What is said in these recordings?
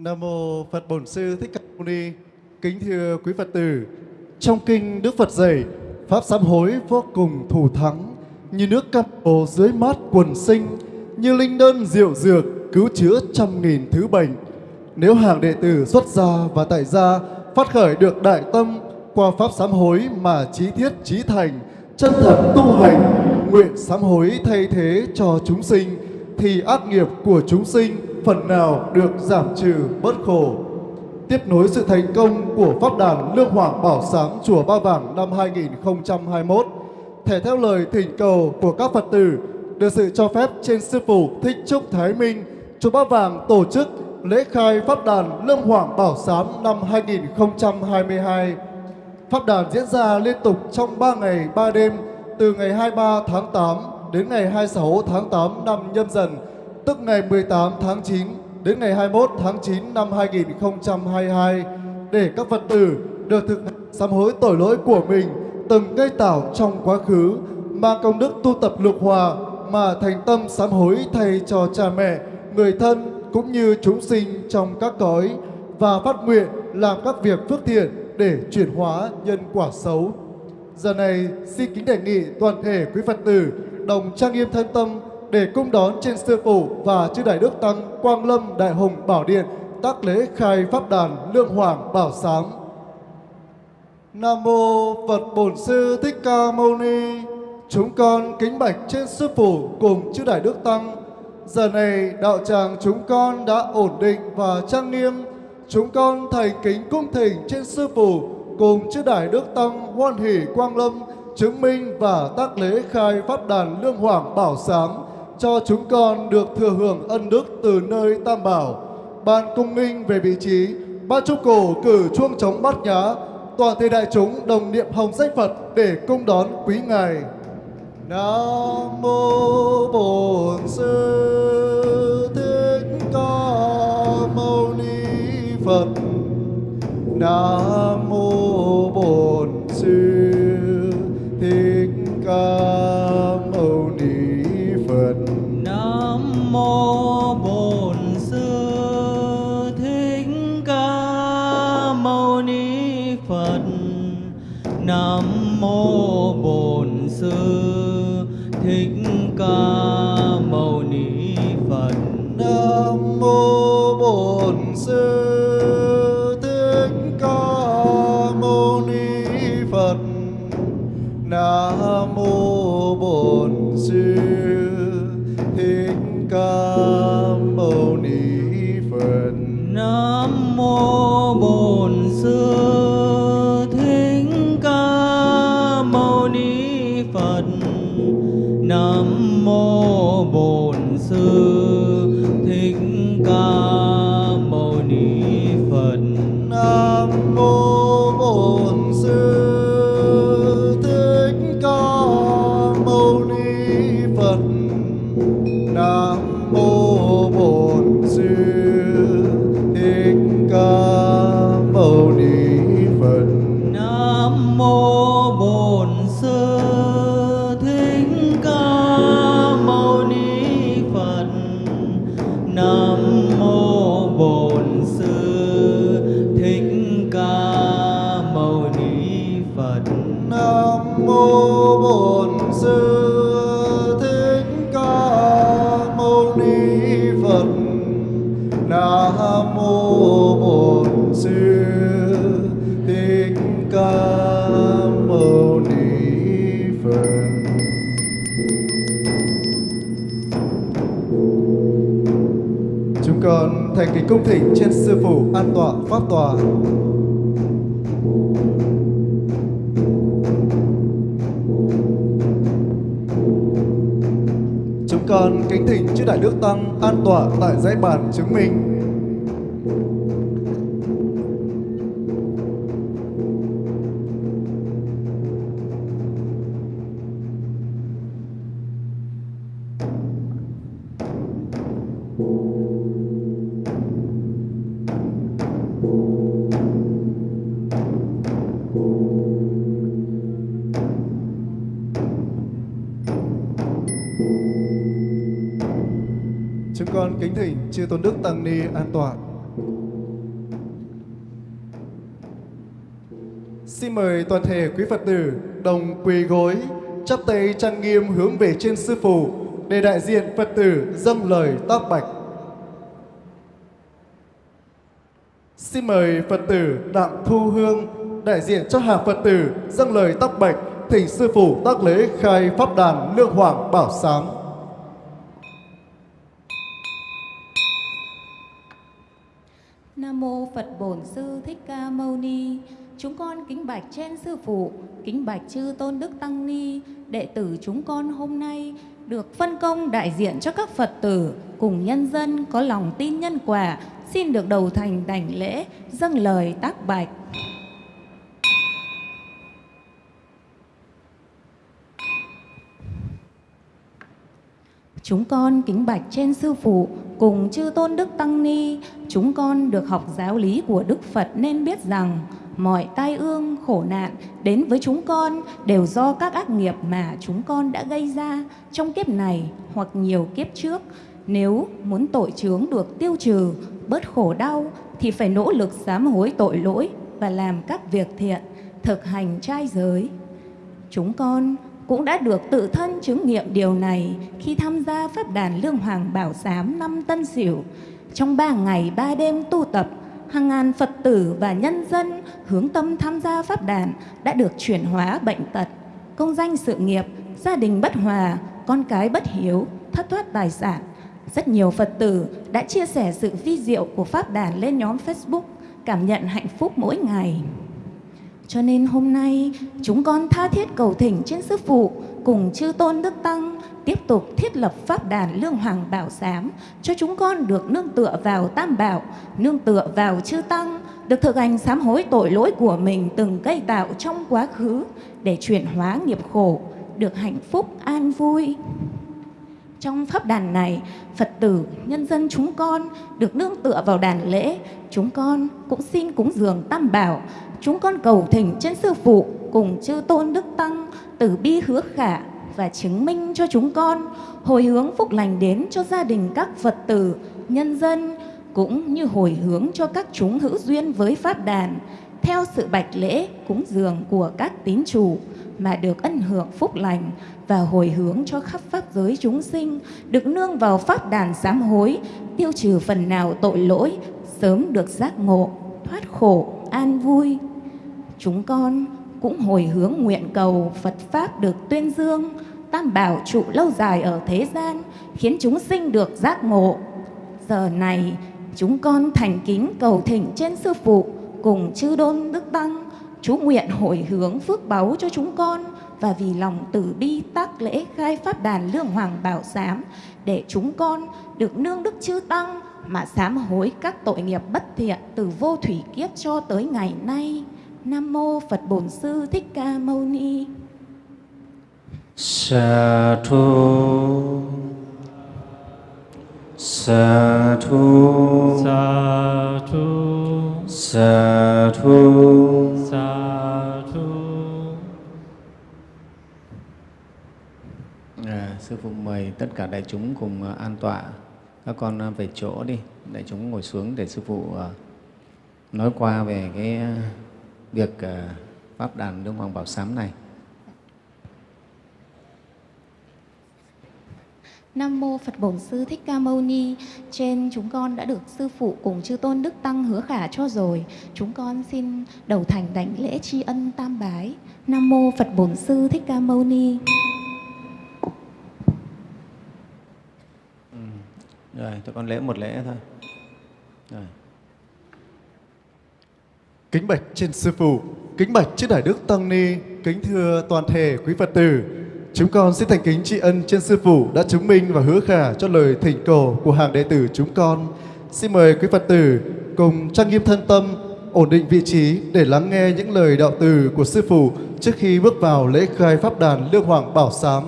Nam mô Phật Bổn Sư Thích Ca Mâu Ni. Kính thưa quý Phật tử, trong kinh Đức Phật dạy, pháp sám hối vô cùng thủ thắng, như nước cam bồ dưới mát quần sinh, như linh đơn diệu dược cứu chữa trăm nghìn thứ bệnh. Nếu hàng đệ tử xuất gia và tại gia phát khởi được đại tâm qua pháp sám hối mà trí thiết trí thành, chân thật tu hành, nguyện sám hối thay thế cho chúng sinh, thì ác nghiệp của chúng sinh phần nào được giảm trừ bớt khổ. Tiếp nối sự thành công của Pháp đàn Lương Hoàng Bảo Sáng Chùa Ba Vàng năm 2021, thể theo lời thỉnh cầu của các Phật tử, được sự cho phép trên Sư Phụ Thích Trúc Thái Minh, Chùa Ba Vàng tổ chức lễ khai Pháp đàn Lương Hoàng Bảo Sám năm 2022. Pháp đàn diễn ra liên tục trong 3 ngày 3 đêm từ ngày 23 tháng 8 đến ngày 26 tháng 8 năm nhâm dần, tức ngày 18 tháng 9 đến ngày 21 tháng 9 năm 2022 để các Phật tử được thực hành sám hối tội lỗi của mình từng gây tạo trong quá khứ mang công đức tu tập lục hòa mà thành tâm sám hối thay cho cha mẹ, người thân cũng như chúng sinh trong các cõi và phát nguyện làm các việc phước thiện để chuyển hóa nhân quả xấu. Giờ này xin kính đề nghị toàn thể quý Phật tử đồng trang nghiêm thân tâm để cung đón trên sư phụ và chư đại đức tăng Quang Lâm Đại Hùng Bảo Điện tác lễ khai pháp đàn Lương Hoàng Bảo Sáng. Nam mô Phật Bổn Sư Thích Ca Mâu Ni. Chúng con kính bạch trên sư phụ cùng chư đại đức tăng. Giờ này đạo tràng chúng con đã ổn định và trang nghiêm. Chúng con thành kính cung thỉnh trên sư phụ cùng chư đại đức tăng hoan hỷ quang lâm, chứng minh và tác lễ khai pháp đàn lương hoàng bảo sáng cho chúng con được thừa hưởng ân đức từ nơi tam bảo. Ban cung minh về vị trí, ban trúc cổ cử chuông trống bát nhã, toàn thể đại chúng đồng niệm hồng danh phật để cung đón quý ngài. Nam mô bổn sư thích ca mâu ni phật. Nam mô cung thỉnh trên sư phụ an tọa pháp tòa Chúng con kính thỉnh chư đại đức tăng an tọa tại dãy bàn chứng minh. ni an toàn. Xin mời toàn thể quý Phật tử đồng quỳ gối, chắp tay trang nghiêm hướng về trên Sư Phụ để đại diện Phật tử dâng lời tác bạch. Xin mời Phật tử Đạm Thu Hương đại diện cho hàng Phật tử dâng lời tác bạch thỉnh Sư Phụ tác lễ khai Pháp đàn Lương Hoàng Bảo Sáng. Nam mô Phật Bổn Sư Thích Ca Mâu Ni. Chúng con kính bạch trên sư phụ, kính bạch chư Tôn Đức Tăng Ni, đệ tử chúng con hôm nay được phân công đại diện cho các Phật tử cùng nhân dân có lòng tin nhân quả, xin được đầu thành đảnh lễ, dâng lời tác bạch. Chúng con kính bạch trên sư phụ cùng chư tôn đức tăng ni, chúng con được học giáo lý của Đức Phật nên biết rằng mọi tai ương, khổ nạn đến với chúng con đều do các ác nghiệp mà chúng con đã gây ra trong kiếp này hoặc nhiều kiếp trước. Nếu muốn tội chướng được tiêu trừ, bớt khổ đau thì phải nỗ lực sám hối tội lỗi và làm các việc thiện, thực hành trai giới. Chúng con cũng đã được tự thân chứng nghiệm điều này khi tham gia Pháp đàn Lương Hoàng Bảo Giám năm Tân Sửu. Trong ba ngày ba đêm tu tập, hàng ngàn Phật tử và nhân dân hướng tâm tham gia Pháp đàn đã được chuyển hóa bệnh tật, công danh sự nghiệp, gia đình bất hòa, con cái bất hiếu, thất thoát tài sản. Rất nhiều Phật tử đã chia sẻ sự vi diệu của Pháp đàn lên nhóm Facebook, cảm nhận hạnh phúc mỗi ngày. Cho nên hôm nay chúng con tha thiết cầu thỉnh trên Sư Phụ cùng chư Tôn Đức Tăng tiếp tục thiết lập Pháp đàn Lương Hoàng Bảo Giám cho chúng con được nương tựa vào Tam Bảo, nương tựa vào chư Tăng, được thực hành sám hối tội lỗi của mình từng gây tạo trong quá khứ để chuyển hóa nghiệp khổ, được hạnh phúc an vui. Trong pháp đàn này, Phật tử, nhân dân chúng con được nương tựa vào đàn lễ, chúng con cũng xin cúng dường tam bảo, chúng con cầu thỉnh trên sư phụ cùng chư tôn đức tăng từ bi hứa khả và chứng minh cho chúng con hồi hướng phúc lành đến cho gia đình các Phật tử, nhân dân cũng như hồi hướng cho các chúng hữu duyên với pháp đàn theo sự bạch lễ cúng dường của các tín chủ mà được ân hưởng phúc lành và hồi hướng cho khắp pháp giới chúng sinh được nương vào pháp đàn sám hối tiêu trừ phần nào tội lỗi sớm được giác ngộ thoát khổ an vui chúng con cũng hồi hướng nguyện cầu Phật Pháp được tuyên dương, tam bảo trụ lâu dài ở thế gian, khiến chúng sinh được giác ngộ giờ này, chúng con thành kính cầu thỉnh trên sư phụ cùng chư đôn đức tăng, chú nguyện hồi hướng phước báu cho chúng con và vì lòng từ bi tác lễ khai pháp đàn lương hoàng bảo giám, để chúng con được nương đức chư tăng mà sám hối các tội nghiệp bất thiện từ vô thủy kiếp cho tới ngày nay. Nam mô Phật Bổn Sư Thích Ca Mâu Ni. Sa thu. Sa thu. Sa thu. Sa thu. Sa thu. À, Sư Phụ mời tất cả đại chúng cùng à, an tọa. Các con à, về chỗ đi. Đại chúng ngồi xuống để Sư Phụ à, nói qua về cái việc à, Pháp đàn Lương Hoàng Bảo Sám này Nam mô Phật Bổn Sư Thích Ca Mâu Ni. Trên chúng con đã được sư phụ cùng chư tôn đức tăng hứa khả cho rồi. Chúng con xin đầu thành đảnh lễ tri ân tam bái. Nam mô Phật Bổn Sư Thích Ca Mâu Ni. Rồi, tôi con lễ một lễ thôi Rồi. Kính bạch trên sư phụ, kính bạch trước đại đức tăng ni, kính thưa toàn thể quý Phật tử. Chúng con xin thành kính tri ân trên sư phụ đã chứng minh và hứa khả cho lời thỉnh cầu của hàng đệ tử chúng con. Xin mời quý Phật tử cùng trang nghiêm thân tâm, ổn định vị trí để lắng nghe những lời đạo từ của sư phụ trước khi bước vào lễ khai pháp đàn Lương Hoàng Bảo Sám.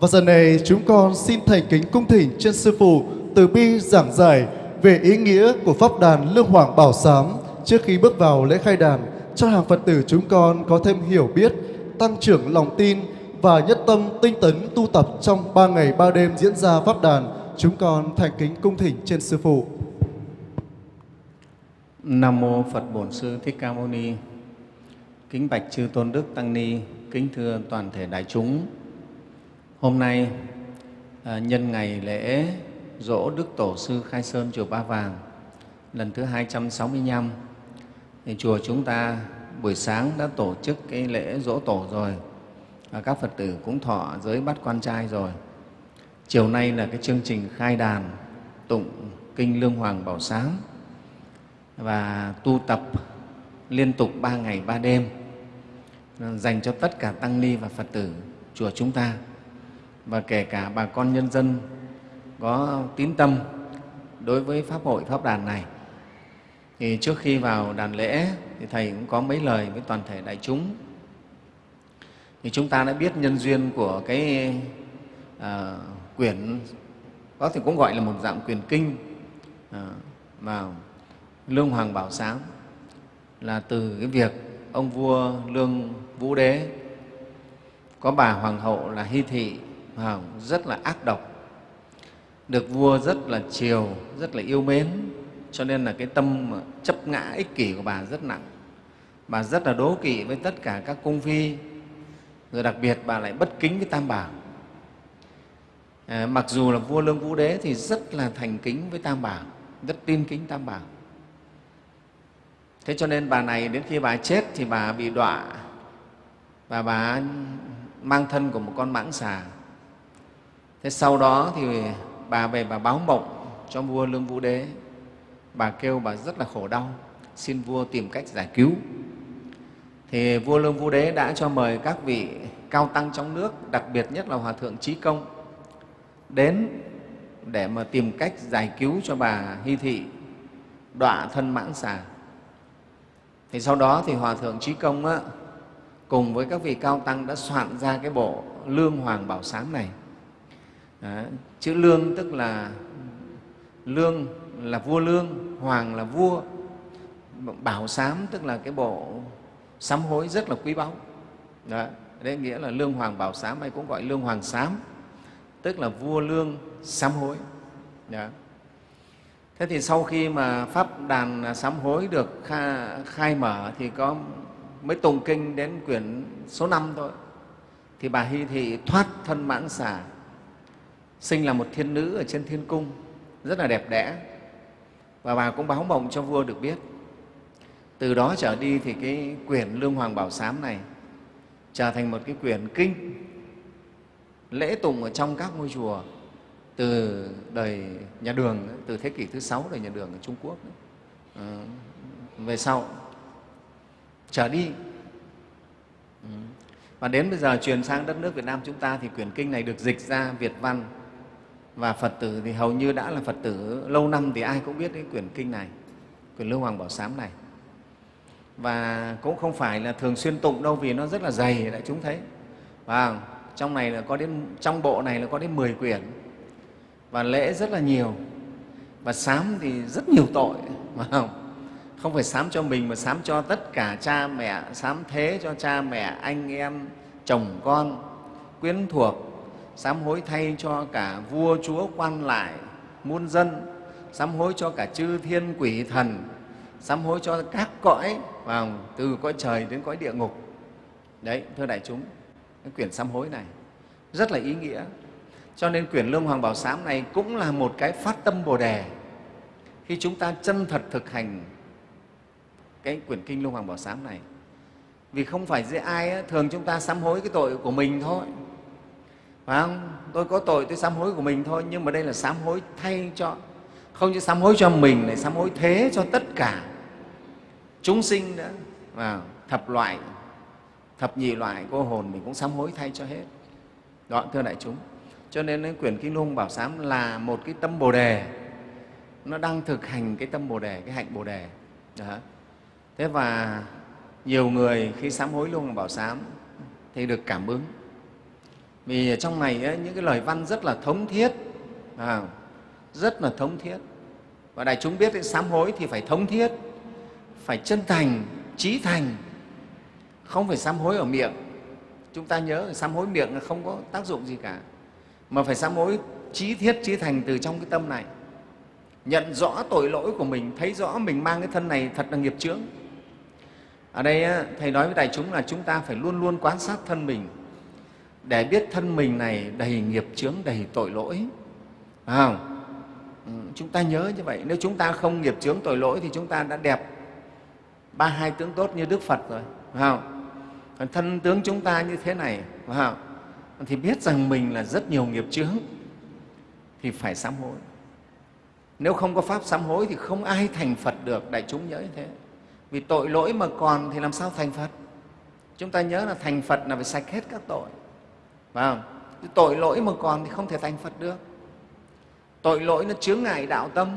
Và giờ này chúng con xin thành kính cung thỉnh trên sư phụ từ bi giảng giải về ý nghĩa của pháp đàn Lương Hoàng Bảo Sám trước khi bước vào lễ khai đàn cho hàng Phật tử chúng con có thêm hiểu biết, tăng trưởng lòng tin và nhất tâm tinh tấn tu tập trong ba ngày ba đêm diễn ra pháp đàn. Chúng con thành kính cung thỉnh trên sư phụ. Nam mô Phật Bổn Sư Thích Ca Mâu Ni. Kính bạch chư tôn đức tăng ni, kính thưa toàn thể đại chúng. Hôm nay à, nhân ngày lễ dỗ Đức Tổ sư Khai Sơn chùa Ba Vàng lần thứ 265 thì chùa chúng ta buổi sáng đã tổ chức cái lễ dỗ tổ rồi và các Phật tử cũng thọ giới bắt quan trai rồi. Chiều nay là cái chương trình khai đàn tụng kinh Lương Hoàng Bảo Sáng và tu tập liên tục ba ngày, ba đêm, dành cho tất cả tăng ni và Phật tử chùa chúng ta và kể cả bà con nhân dân có tín tâm đối với Pháp hội, Pháp đàn này. Thì trước khi vào đàn lễ thì Thầy cũng có mấy lời với toàn thể đại chúng. Thì chúng ta đã biết nhân duyên của cái à, quyển, có thể cũng gọi là một dạng quyền kinh à, mà Lương Hoàng Bảo Sáng là từ cái việc ông vua Lương Vũ Đế có bà hoàng hậu là Hy Thị rất là ác độc được vua rất là chiều, rất là yêu mến cho nên là cái tâm chấp ngã ích kỷ của bà rất nặng. Bà rất là đố kỵ với tất cả các cung phi, rồi đặc biệt bà lại bất kính với Tam Bảo. À, mặc dù là vua Lương Vũ Đế thì rất là thành kính với Tam Bảo, rất tin kính Tam Bảo. Thế cho nên bà này đến khi bà chết thì bà bị đọa và bà mang thân của một con mãng xà. Thế sau đó thì bà về bà báo mộng cho vua Lương Vũ Đế. Bà kêu bà rất là khổ đau, xin vua tìm cách giải cứu. Thì vua Lương Vũ Đế đã cho mời các vị cao tăng trong nước, đặc biệt nhất là Hòa Thượng Trí Công, đến để mà tìm cách giải cứu cho bà Hy Thị đọa thân mãng xà. Thì sau đó thì Hòa Thượng Trí Công á, cùng với các vị cao tăng đã soạn ra cái bộ Lương Hoàng Bảo Sáng này. Đó. Chữ Lương tức là Lương là vua Lương, Hoàng là vua, Bảo Sám tức là cái bộ sám hối rất là quý báu. Đó. Đấy nghĩa là Lương Hoàng Bảo Sám hay cũng gọi Lương Hoàng Sám, tức là vua Lương sám hối. Đó. Thế thì sau khi mà Pháp đàn sám hối được khai mở thì có mới tùng kinh đến quyển số 5 thôi. Thì bà Hy Thị thoát thân mãn xà, sinh là một thiên nữ ở trên thiên cung, rất là đẹp đẽ. Và bà cũng báo mộng cho vua được biết. Từ đó trở đi thì cái quyển Lương Hoàng Bảo Sám này trở thành một cái quyển kinh lễ tụng ở trong các ngôi chùa từ đời nhà đường từ thế kỷ thứ sáu đời nhà đường ở trung quốc. À, về sau trở đi. Và đến bây giờ truyền sang đất nước việt nam chúng ta thì quyển kinh này được dịch ra việt văn và phật tử thì hầu như đã là phật tử lâu năm thì ai cũng biết cái quyển kinh này, quyển lưu hoàng bảo sám này. Và cũng không phải là thường xuyên tụng đâu vì nó rất là dày, đại chúng thấy. Và trong này là có đến, trong bộ này là có đến 10 quyển. Và lễ rất là nhiều. Và sám thì rất nhiều tội, phải không? Không phải sám cho mình mà sám cho tất cả cha mẹ, sám thế cho cha mẹ, anh em, chồng con, quyến thuộc sám hối thay cho cả vua chúa quan lại muôn dân sám hối cho cả chư thiên quỷ thần sám hối cho các cõi vào từ cõi trời đến cõi địa ngục đấy thưa đại chúng cái quyển sám hối này rất là ý nghĩa cho nên quyển Lương Hoàng Bảo Sám này cũng là một cái phát tâm Bồ Đề khi chúng ta chân thật thực hành cái quyển kinh Lương Hoàng Bảo Sám này. Vì không phải dễ ai, thường chúng ta sám hối cái tội của mình thôi. Phải không? Tôi có tội, tôi sám hối của mình thôi, nhưng mà đây là sám hối thay cho, không chỉ sám hối cho mình, này sám hối thế cho tất cả chúng sinh nữa. Và thập loại, thập nhị loại cô hồn mình cũng sám hối thay cho hết. Đó, thưa đại chúng cho nên cái quyển kinh lung bảo sám là một cái tâm bồ đề nó đang thực hành cái tâm bồ đề cái hạnh bồ đề Đó. thế và nhiều người khi sám hối luân bảo sám thì được cảm ứng vì trong này ấy, những cái lời văn rất là thống thiết. À, rất là thống thiết. Và đại chúng biết cái sám hối thì phải thống thiết phải chân thành trí thành. Không phải sám hối ở miệng. Chúng ta nhớ sám hối miệng là không có tác dụng gì cả. Mà phải sám hối trí thiết trí thành từ trong cái tâm này. Nhận rõ tội lỗi của mình thấy rõ mình mang cái thân này thật là nghiệp chướng. Ở đây thầy nói với đại chúng là chúng ta phải luôn luôn quan sát thân mình để biết thân mình này đầy nghiệp chướng, đầy tội lỗi. Phải không? Ừ, chúng ta nhớ như vậy. Nếu chúng ta không nghiệp chướng, tội lỗi thì chúng ta đã đẹp ba, hai tướng tốt như đức phật rồi. Phải không? Còn thân tướng chúng ta như thế này, phải không? Thì biết rằng mình là rất nhiều nghiệp chướng, thì phải sám hối. Nếu không có pháp sám hối thì không ai thành phật được, đại chúng nhớ như thế. Vì tội lỗi mà còn thì làm sao thành phật? Chúng ta nhớ là thành phật là phải sạch hết các tội phải không? Tội lỗi mà còn thì không thể thành phật được. Tội lỗi nó chướng ngại đạo tâm,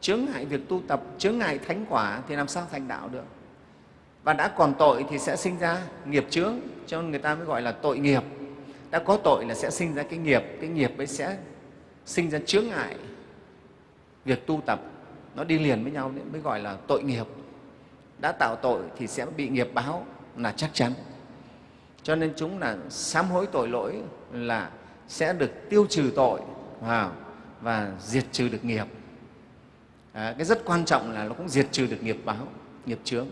chướng ngại việc tu tập, chướng ngại thánh quả thì làm sao thành đạo được? Và đã còn tội thì sẽ sinh ra nghiệp chướng, cho nên người ta mới gọi là tội nghiệp. Đã có tội là sẽ sinh ra cái nghiệp cái nghiệp ấy sẽ sinh ra chướng ngại việc tu tập. Nó đi liền với nhau mới gọi là tội nghiệp. Đã tạo tội thì sẽ bị nghiệp báo là chắc chắn cho nên chúng là sám hối tội lỗi là sẽ được tiêu trừ tội và, và diệt trừ được nghiệp. À, cái rất quan trọng là nó cũng diệt trừ được nghiệp báo nghiệp chướng.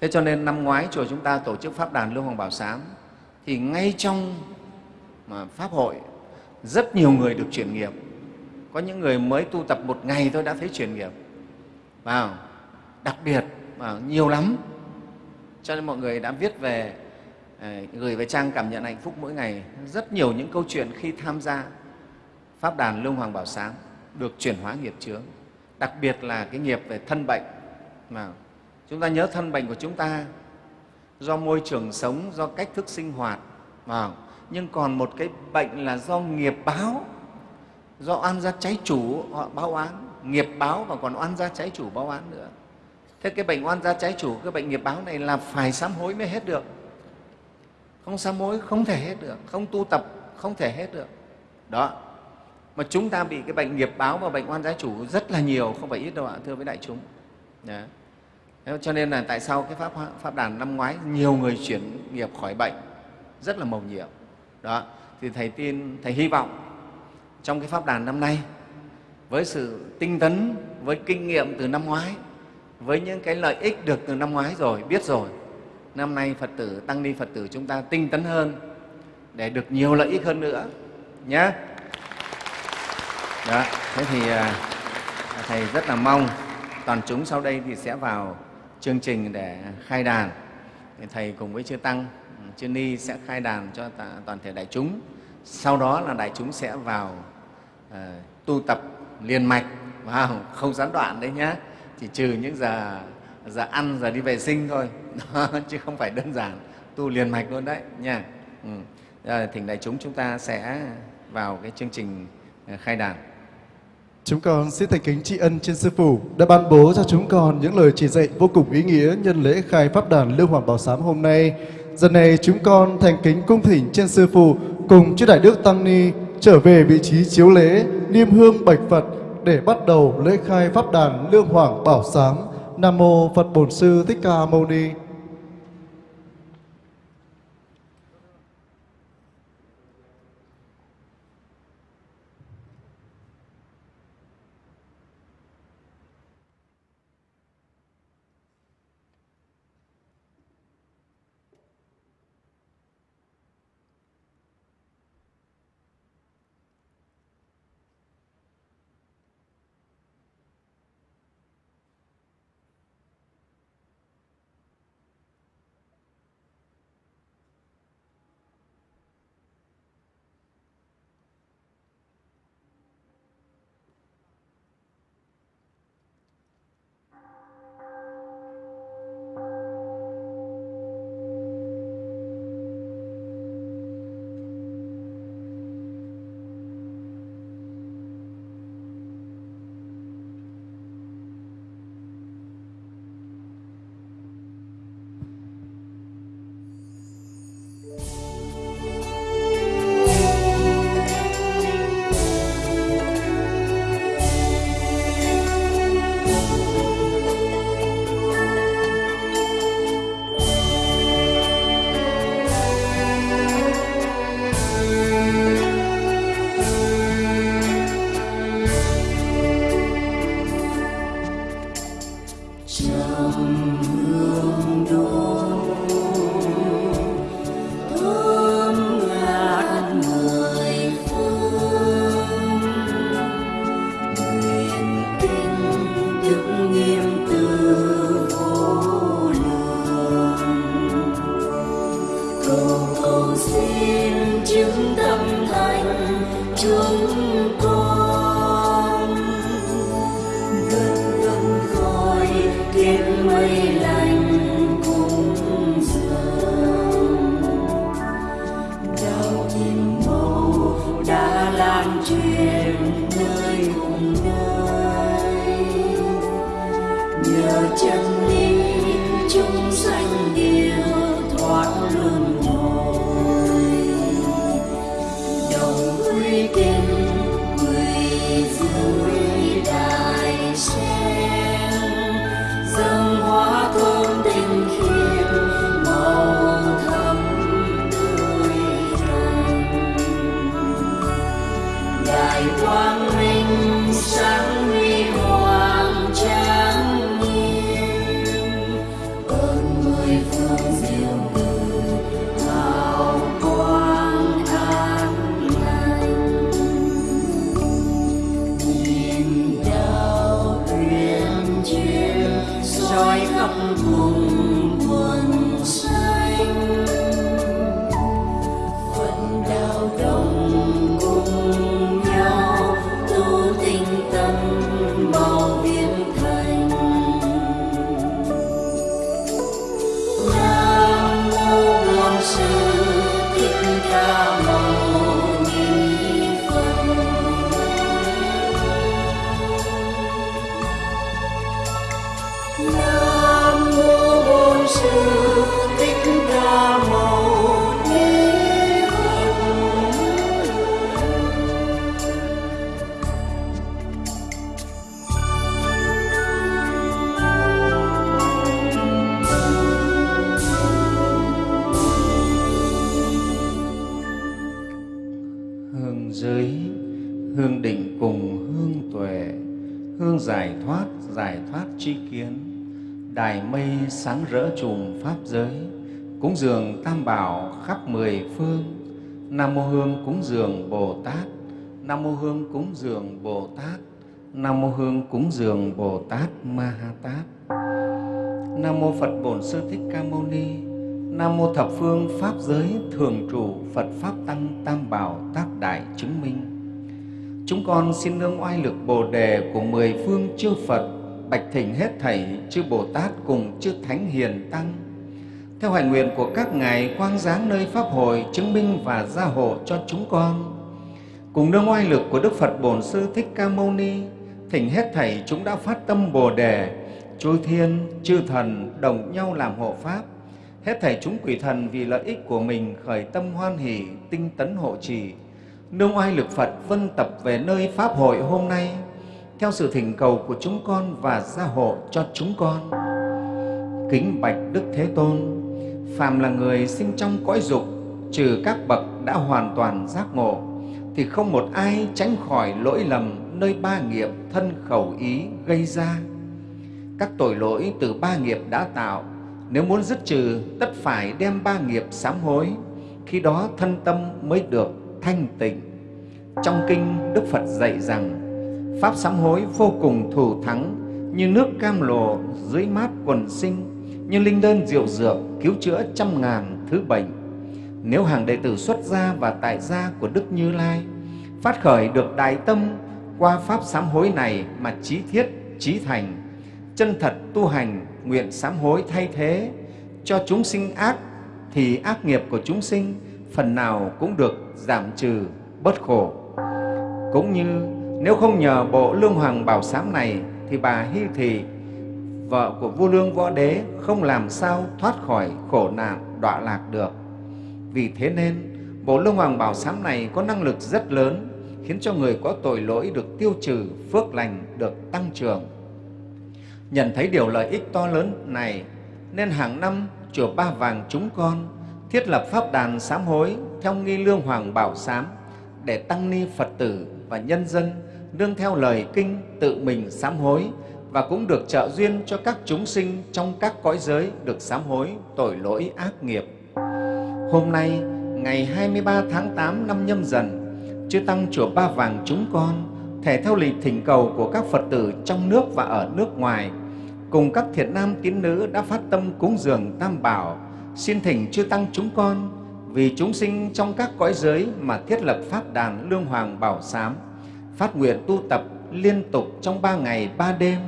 Thế cho nên năm ngoái chùa chúng ta tổ chức pháp đàn lưu hoàng bảo sám thì ngay trong mà pháp hội rất nhiều người được chuyển nghiệp. Có những người mới tu tập một ngày thôi đã thấy chuyển nghiệp. Vào đặc biệt và nhiều lắm. Cho nên mọi người đã viết về gửi về trang cảm nhận hạnh phúc mỗi ngày. Rất nhiều những câu chuyện khi tham gia pháp đàn lương hoàng bảo sáng được chuyển hóa nghiệp chướng. Đặc biệt là cái nghiệp về thân bệnh mà chúng ta nhớ thân bệnh của chúng ta do môi trường sống, do cách thức sinh hoạt mà nhưng còn một cái bệnh là do nghiệp báo, do oan gia cháy chủ họ báo oán. Nghiệp báo và còn oan gia cháy chủ báo oán nữa. Thế cái bệnh oan gia cháy chủ, cái bệnh nghiệp báo này là phải sám hối mới hết được không sám hối không thể hết được, không tu tập không thể hết được. Đó. Mà chúng ta bị cái bệnh nghiệp báo và bệnh oan gia chủ rất là nhiều, không phải ít đâu ạ, thưa với đại chúng. Đó. cho nên là tại sao cái pháp pháp đàn năm ngoái nhiều người chuyển nghiệp khỏi bệnh, rất là mầu nhiệm. Đó. Thì thầy tin, thầy hy vọng trong cái pháp đàn năm nay, với sự tinh tấn, với kinh nghiệm từ năm ngoái, với những cái lợi ích được từ năm ngoái rồi, biết rồi năm nay phật tử tăng ni phật tử chúng ta tinh tấn hơn để được nhiều lợi ích hơn nữa nhé đó thế thì à, thầy rất là mong toàn chúng sau đây thì sẽ vào chương trình để khai đàn. Thầy cùng với chư tăng chư ni sẽ khai đàn cho toàn thể đại chúng. Sau đó là đại chúng sẽ vào uh, tu tập liền mạch. Vào không gián đoạn đấy nhé chỉ trừ những giờ giờ ăn giờ đi vệ sinh thôi. chứ không phải đơn giản tu liền mạch luôn đấy nha ừ. à, thỉnh đại chúng chúng ta sẽ vào cái chương trình ờ, khai đàn Chúng con xin thành kính tri ân trên Sư Phụ đã ban bố cho chúng con những lời chỉ dạy vô cùng ý nghĩa nhân lễ khai Pháp đàn Lưu Hoàng Bảo Sám hôm nay. Giờ này chúng con thành kính cung thỉnh trên Sư Phụ cùng chư Đại Đức Tăng Ni trở về vị trí chiếu lễ, niêm hương bạch Phật để bắt đầu lễ khai Pháp đàn Lương Hoàng Bảo Sám. Nam Mô Phật Bổn Sư Thích Ca Mâu Ni. Sáng rỡ trùm pháp giới cúng dường tam bảo khắp mười phương nam mô hương cúng dường bồ tát nam mô hương cúng dường bồ tát nam mô hương cúng dường bồ tát ma ha tát Nam mô Phật Bổn Sư Thích Ca Mâu Ni. Nam mô Thập Phương Pháp Giới Thường Trụ Phật Pháp Tăng Tam Bảo Tác Đại Chứng Minh. Chúng con xin nương oai lực Bồ đề của mười phương chư Phật, bạch thỉnh hết thảy chư Bồ Tát cùng chư Thánh Hiền Tăng. Theo hành nguyện của các ngài quang giáng nơi Pháp hội chứng minh và gia hộ cho chúng con. Cùng nương oai lực của Đức Phật Bổn Sư Thích Ca Mâu Ni, thỉnh hết thảy chúng đã phát tâm Bồ đề, chư thiên, chư thần đồng nhau làm hộ Pháp. Hết thảy chúng quỷ thần vì lợi ích của mình khởi tâm hoan hỷ, tinh tấn hộ trì. Nương oai lực Phật vân tập về nơi Pháp hội hôm nay, theo sự thỉnh cầu của chúng con và gia hộ cho chúng con. Kính bạch Đức Thế Tôn, phàm là người sinh trong cõi dục, trừ các bậc đã hoàn toàn giác ngộ, thì không một ai tránh khỏi lỗi lầm nơi ba nghiệp thân khẩu ý gây ra các tội lỗi từ ba nghiệp đã tạo nếu muốn dứt trừ tất phải đem ba nghiệp sám hối khi đó thân tâm mới được thanh tịnh trong kinh đức phật dạy rằng pháp sám hối vô cùng thù thắng, như nước cam lồ dưới mát quần sinh, như linh đơn diệu dược cứu chữa trăm ngàn thứ bệnh. Nếu hàng đệ tử xuất gia và tại gia của đức như lai, phát khởi được đại tâm qua pháp sám hối này mà trí thiết, trí thành, chân thật tu hành, nguyện sám hối thay thế cho chúng sinh ác, thì ác nghiệp của chúng sinh phần nào cũng được giảm trừ bớt khổ. Cũng như nếu không nhờ bộ lương hoàng bảo sám này thì bà hy thị, vợ của vua lương võ đế, không làm sao thoát khỏi khổ nạn đọa lạc được. Vì thế nên, bộ lương hoàng bảo sám này có năng lực rất lớn, khiến cho người có tội lỗi được tiêu trừ, phước lành được tăng trưởng. Nhận thấy điều lợi ích to lớn này, nên hàng năm chùa Ba Vàng chúng con thiết lập pháp đàn sám hối theo nghi lương hoàng bảo sám để tăng ni Phật tử và nhân dân nương theo lời kinh tự mình sám hối và cũng được trợ duyên cho các chúng sinh trong các cõi giới được sám hối tội lỗi ác nghiệp. Hôm nay, ngày 23 tháng 8 năm nhâm dần, Chư Tăng Chùa Ba Vàng chúng con thể theo lịch thỉnh cầu của các Phật tử trong nước và ở nước ngoài, cùng các thiện nam tín nữ đã phát tâm cúng dường Tam Bảo, xin thỉnh chư Tăng chúng con vì chúng sinh trong các cõi giới mà thiết lập Pháp đàn Lương Hoàng Bảo Sám, phát nguyện tu tập liên tục trong ba ngày ba đêm,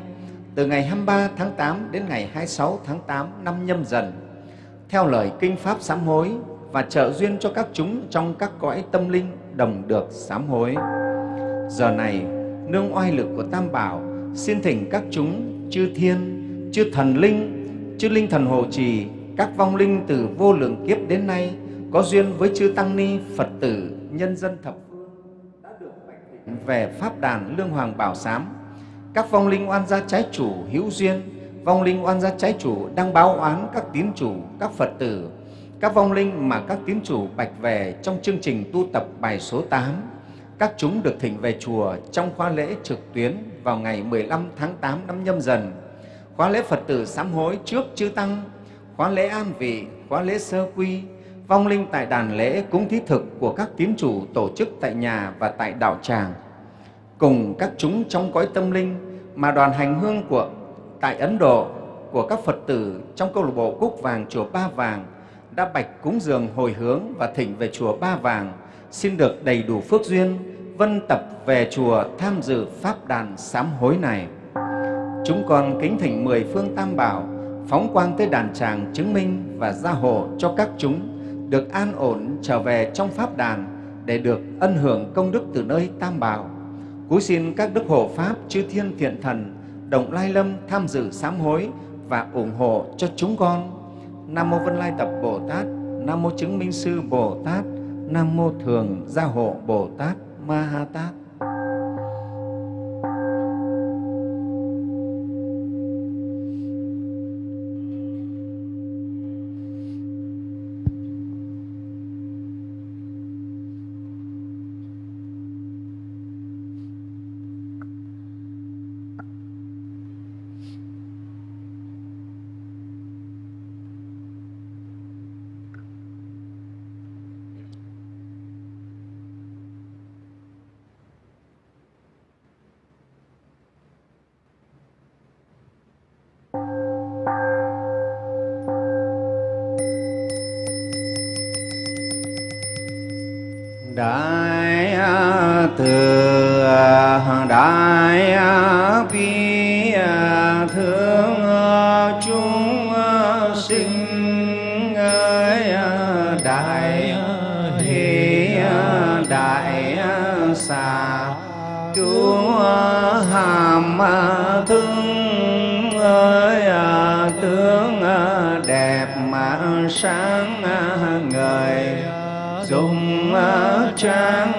từ ngày 23 tháng 8 đến ngày 26 tháng 8 năm nhâm dần, theo lời Kinh Pháp sám hối và trợ duyên cho các chúng trong các cõi tâm linh đồng được sám hối. Giờ này, nương oai lực của Tam Bảo, xin thỉnh các chúng chư thiên, chư thần linh, chư linh thần hộ trì, các vong linh từ vô lượng kiếp đến nay có duyên với chư tăng ni, Phật tử, nhân dân thập phương đã được bạch thỉnh về pháp đàn lương hoàng bảo sám. Các vong linh oan gia trái chủ hữu duyên, vong linh oan gia trái chủ đang báo oán các tín chủ, các Phật tử, các vong linh mà các tín chủ bạch về trong chương trình tu tập bài số 8 các chúng được thỉnh về chùa trong khóa lễ trực tuyến vào ngày 15 tháng 8 năm nhâm dần, khóa lễ Phật tử sám hối trước chư Tăng, khóa lễ an vị, khóa lễ sơ quy, vong linh tại đàn lễ cúng thí thực của các tín chủ tổ chức tại nhà và tại đạo tràng. Cùng các chúng trong cõi tâm linh mà đoàn hành hương của, tại Ấn Độ của các Phật tử trong câu lạc bộ Cúc Vàng Chùa Ba Vàng đã bạch cúng dường hồi hướng và thỉnh về Chùa Ba Vàng, xin được đầy đủ phước duyên, vân tập về chùa tham dự pháp đàn sám hối này. Chúng con kính thỉnh mười phương tam bảo phóng quang tới đàn tràng chứng minh và gia hộ cho các chúng được an ổn trở về trong pháp đàn để được ân hưởng công đức từ nơi tam bảo. Cúi xin các đức hộ pháp chư thiên thiện thần đồng lai lâm tham dự sám hối và ủng hộ cho chúng con. Nam mô Vân Lai Tập Bồ Tát, Nam mô Chứng Minh Sư Bồ Tát, Nam mô Thường Gia Hộ Bồ Tát Ma Ha Tát. Đại hỷ đại xà cứu hàm thương ơi, tướng đẹp mà sáng ngời. Dùng trang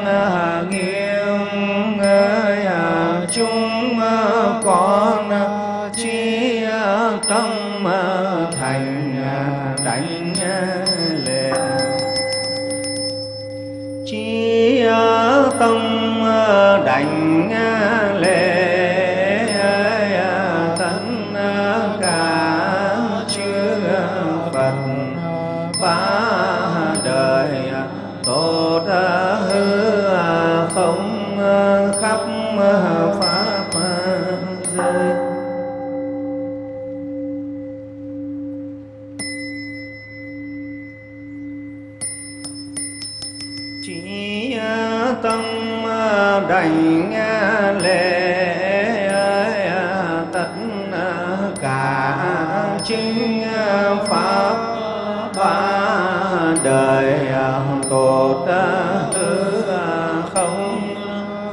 chính ờ, pháp ba đời ờ, tột ờ, hư không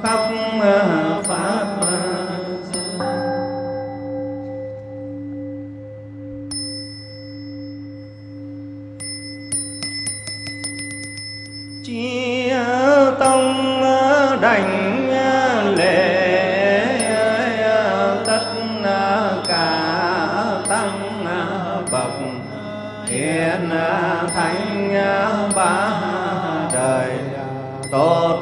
khắp pháp thánh ba đời tốt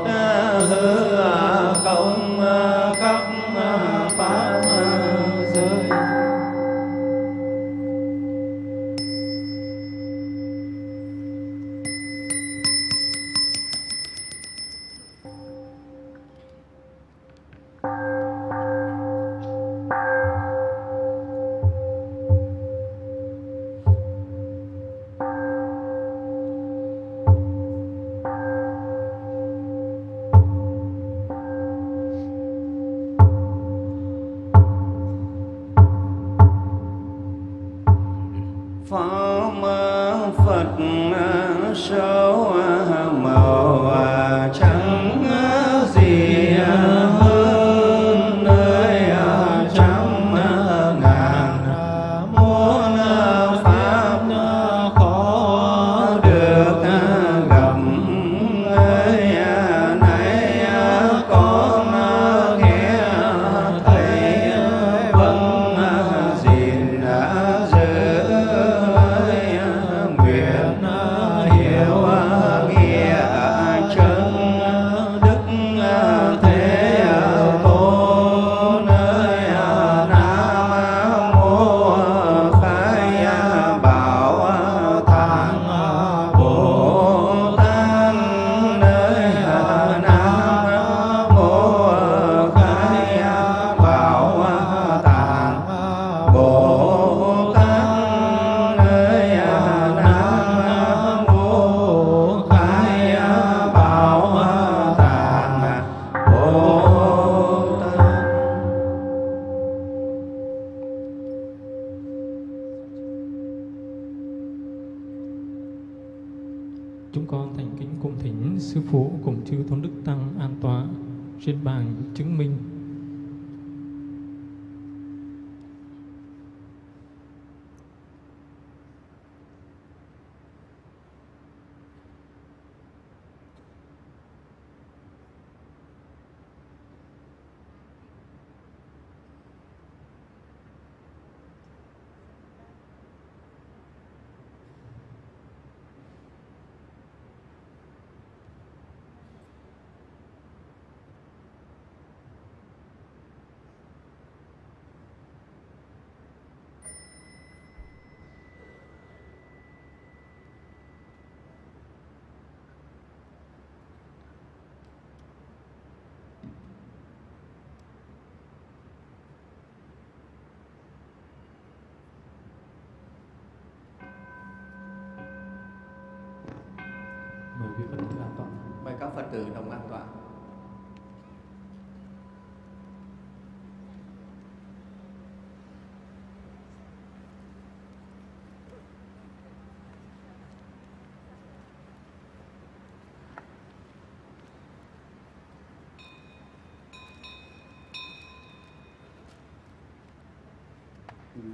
phật tử đồng an toàn.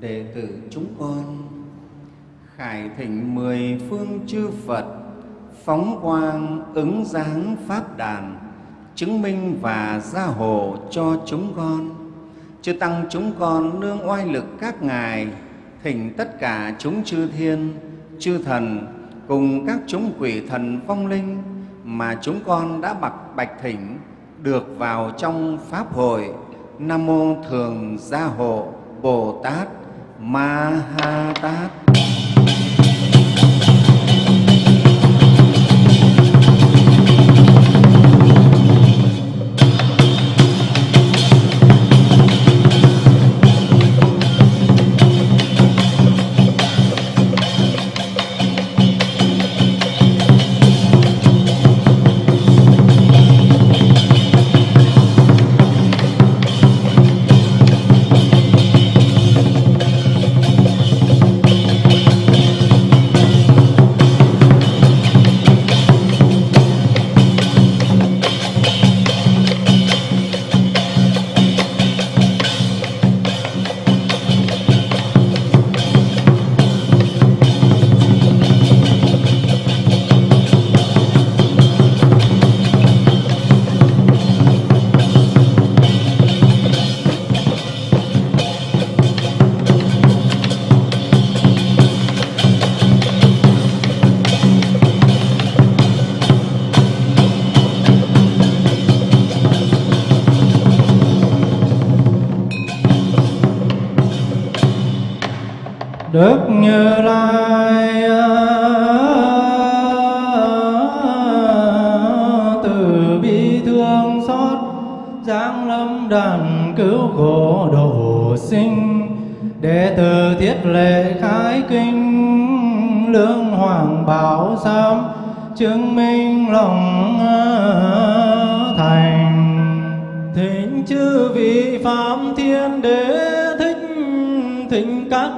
đệ tử chúng con, khải thỉnh mười phương chư Phật phóng quang ứng dáng pháp đàn, chứng minh và gia hộ cho chúng con. Chư tăng chúng con nương oai lực các ngài, thỉnh tất cả chúng chư thiên, chư thần cùng các chúng quỷ thần vong linh mà chúng con đã bạc bạch thỉnh được vào trong pháp hội. Nam mô thường gia hộ bồ tát ma ha tát.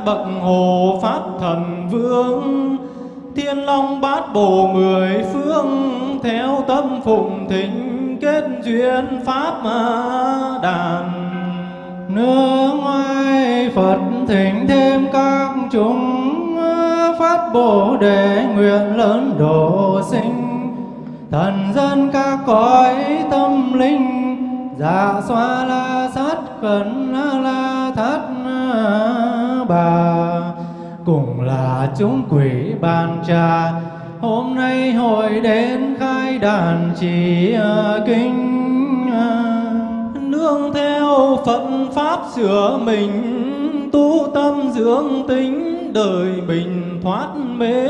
Bậc hồ pháp thần vương, thiên long bát bồ mười phương, theo tâm phụng thỉnh kết duyên pháp đàn. Nương ngoài phật thỉnh thêm các chúng, phát bồ đề nguyện lớn độ sinh. Thần dân các cõi tâm linh dạ xoa la sát khẩn chúng quỷ bàn trà. Hôm nay hội đến khai đàn chỉ à, kinh à, nương theo phật pháp sửa mình, tu tâm dưỡng tính, đời mình thoát mê.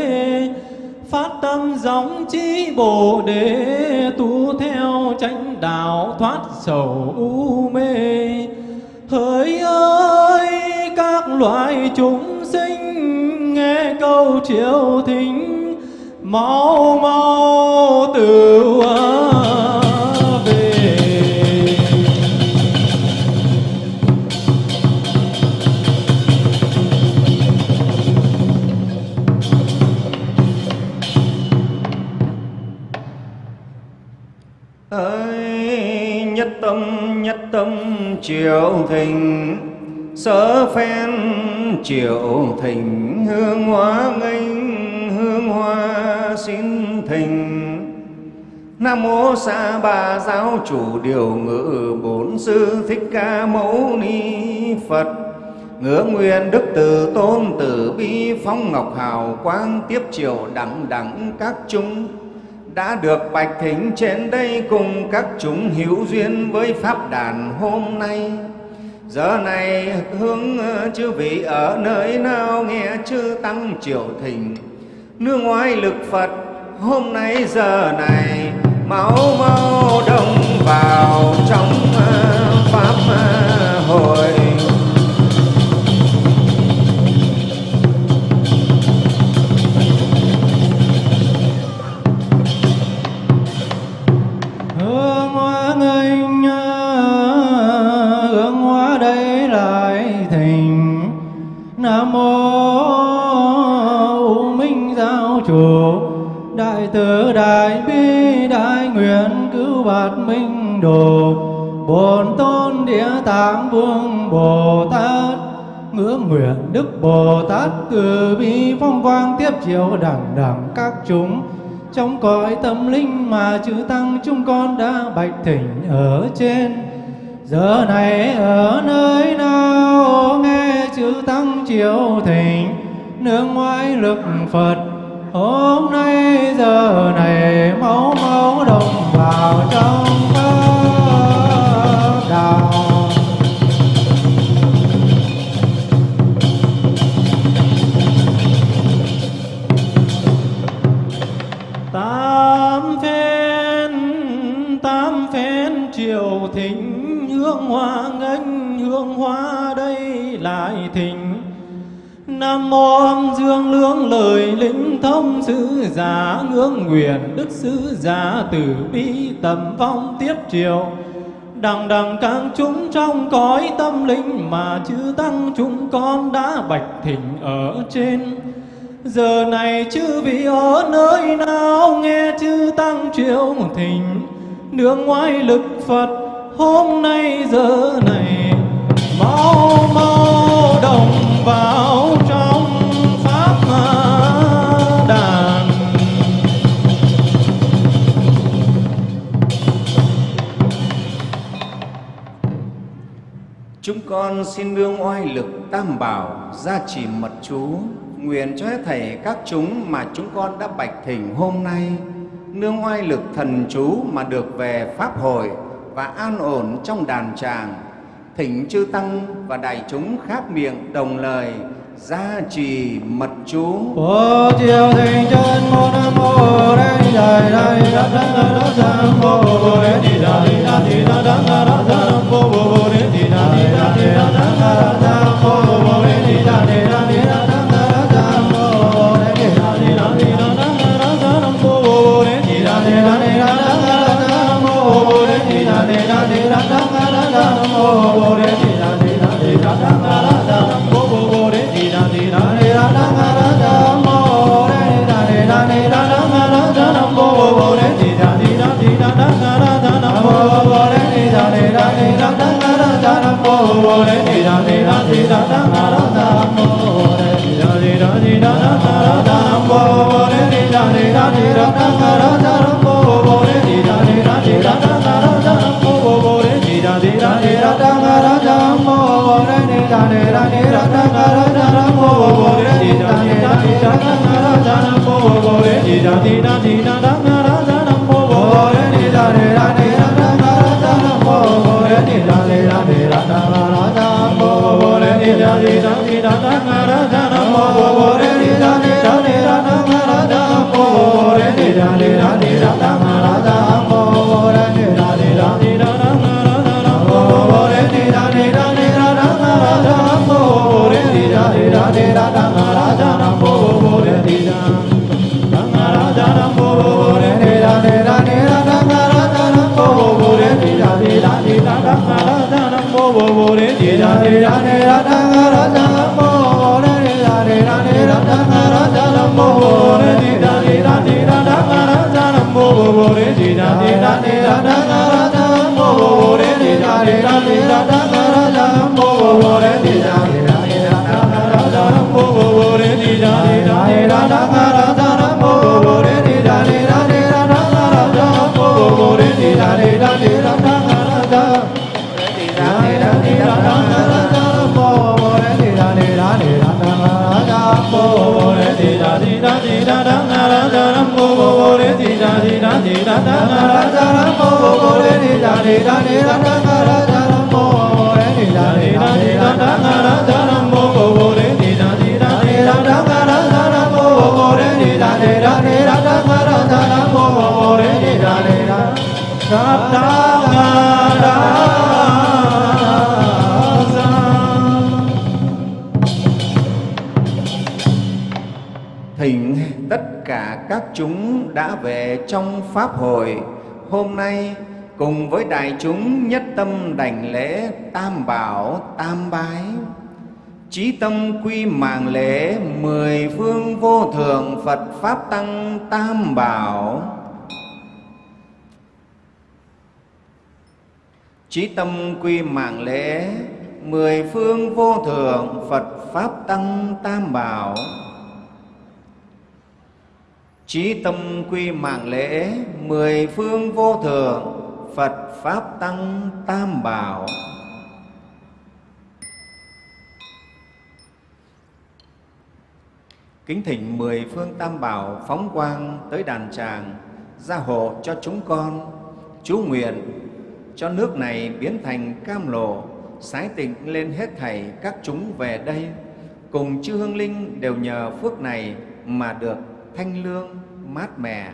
Phát tâm giống trí bồ đề, tu theo chánh đạo thoát sầu u mê. Hỡi ơi, các loại chúng câu triệu thính, mau mau từ về. Ơi, nhất tâm nhất tâm triệu thình sở phen triệu thỉnh hương hoa nghênh, hương hoa xin thỉnh Nam mô Sa Bà Giáo Chủ Điều Ngự Bổn Sư Thích Ca Mâu Ni Phật. Ngưỡng nguyện Đức Từ Tôn Tử Bi Phong Ngọc Hào Quang Tiếp Triều đẳng đẳng các chúng. Đã được bạch thính trên đây cùng các chúng hữu duyên với pháp đàn hôm nay giờ này hướng ờ, chư vị ở nơi nào nghe chư tăng triệu thỉnh? Nương ngoài lực phật, hôm nay giờ này máu mau đông vào trong ờ, pháp ờ, từ đại bi đại nguyện cứu bạt minh đồ, bổn tôn địa tạng vương bồ tát. Ngưỡng nguyện đức bồ tát từ bi phong quang tiếp chiếu đẳng đẳng các chúng. Trong cõi tâm linh mà chư tăng chúng con đã bạch thỉnh ở trên. Giờ này ở nơi nào, nghe chư tăng chiếu thỉnh. Nương ngoại lực phật hôm nay giờ này máu máu đồng vào trong pháp đạo tám phen tám phen triều thịnh, hương hoa nghênh, hương hoa đây lại thịnh. Nam mô âm dương lương lời linh thông sứ giả, ngưỡng nguyện đức sứ giả, từ bi tầm vong tiếp triều đằng đằng càng chúng trong cõi tâm linh mà chư tăng chúng con đã bạch thỉnh ở trên. Giờ này chư vị ở nơi nào nghe chư tăng triệu thỉnh? Nương ngoài lực phật, hôm nay giờ này, mau mau đồng vào trong pháp đàn. Chúng con xin nương oai lực tam bảo gia trì mật chú, nguyện cho hết thảy các chúng mà chúng con đã bạch thỉnh hôm nay. Nương oai lực thần chú mà được về pháp hội và an ổn trong đàn tràng thỉnh chư tăng và đại chúng khác miệng đồng lời gia trì mật chú Bồ chiều thịnh chân mô nam mô đây đại đại đắc đắc đắc đắc nam mô bồ đề đi đà đi đà đi đà đắc đắc đắc đắc mô bồ đề đi đà đi đà đi đà đắc đắc đắc nam mô bồ đề đi đà đi đà đề đi đà đắc nam mô bồ đề đi đà đi đà đi đà đắc đắc đắc nam mô bồ đề đi đà đi đà đi đà đắc đắc đắc nam mô bồ đề đi đà đi đà đi đà đắc đắc đắc nam mô bồ đề đi đà đi đà đi đà đắc đắc đắc nam mô bồ đề đi đà di đà di đà đa ga ra ra nam mô bồ bồ đề di đà di đà di đà đa ga ra ra nam mô bồ bồ đề di đà di đà di đà đa ga ra ra nam mô bồ bồ đề di đà di đà di đà đa ga ra ra nam mô bồ bồ đề di đà di đà di Thỉnh tất cả các chúng đã về trong Pháp hội. Hôm nay, cùng với đại chúng nhất tâm đảnh lễ tam bảo, tam bái. Chí tâm quy mạng lễ mười phương vô thường Phật Pháp Tăng Tam Bảo. Chí tâm quy mạng lễ mười phương vô thượng Phật Pháp Tăng Tam Bảo. Chí tâm quy mạng lễ, mười phương vô thường, Phật Pháp Tăng Tam Bảo. Kính thỉnh mười phương Tam Bảo phóng quang tới đàn tràng, gia hộ cho chúng con. Chú nguyện cho nước này biến thành cam lộ, sái tịnh lên hết thảy các chúng về đây. Cùng chư hương linh đều nhờ phước này mà được thanh lương, mát mẻ.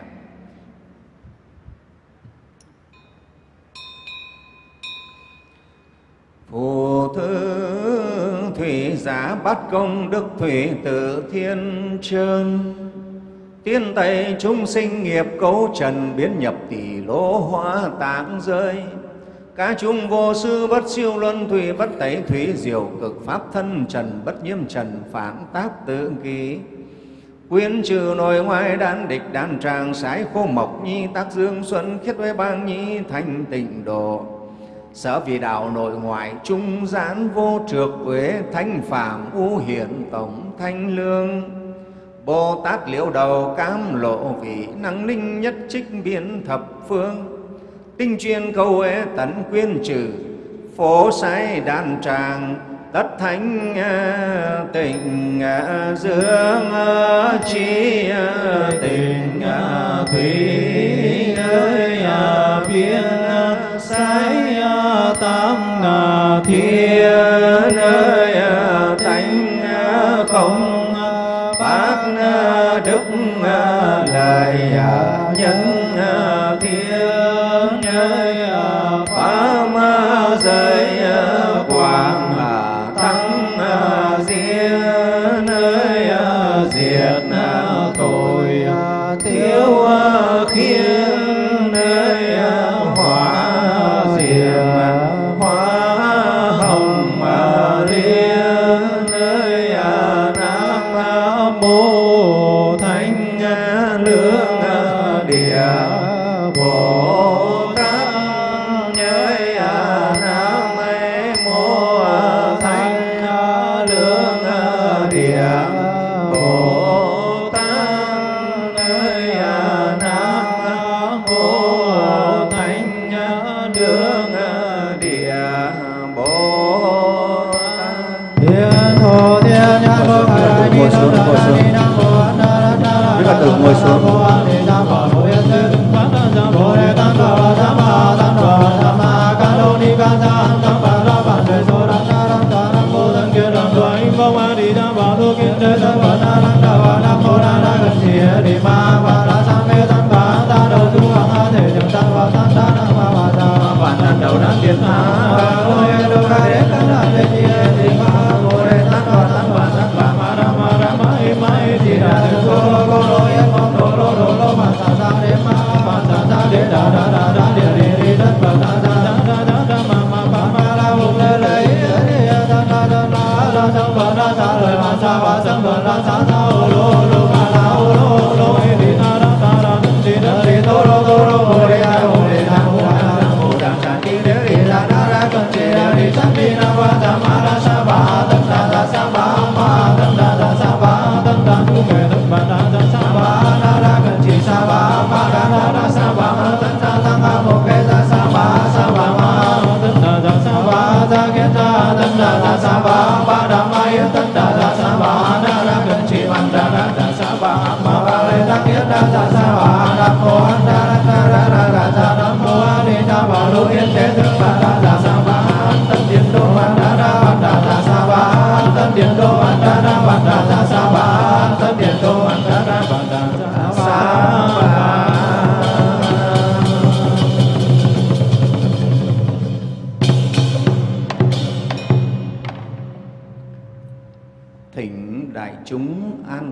Phù thư thủy giá bắt công đức thủy tự thiên trơn Tiên Tây chúng sinh nghiệp cấu trần biến nhập tỷ lỗ hóa tạng rơi. Cá chúng vô sư bất siêu luân thủy bất tẩy thủy diệu cực pháp thân trần bất nhiễm trần phản tác tự ký Quyến trừ nội ngoại đan địch đan tràng, sái khô mộc nhi tác dương xuân khiết với bang nhi thanh tịnh độ. Sở vì đạo nội ngoại trung gián vô trược với thanh phạm u hiển tổng thanh lương. Bồ Tát liễu đầu cam lộ vị, năng linh nhất trích biến thập phương. Tinh chuyên câu ế tấn quyên trừ phố sái đan tràng tất thánh à, tình à, dương à, chi à, tình thủy ơi biên sái tam thiên ơi thánh không bác đức lời nhân thiên ơi pháp giới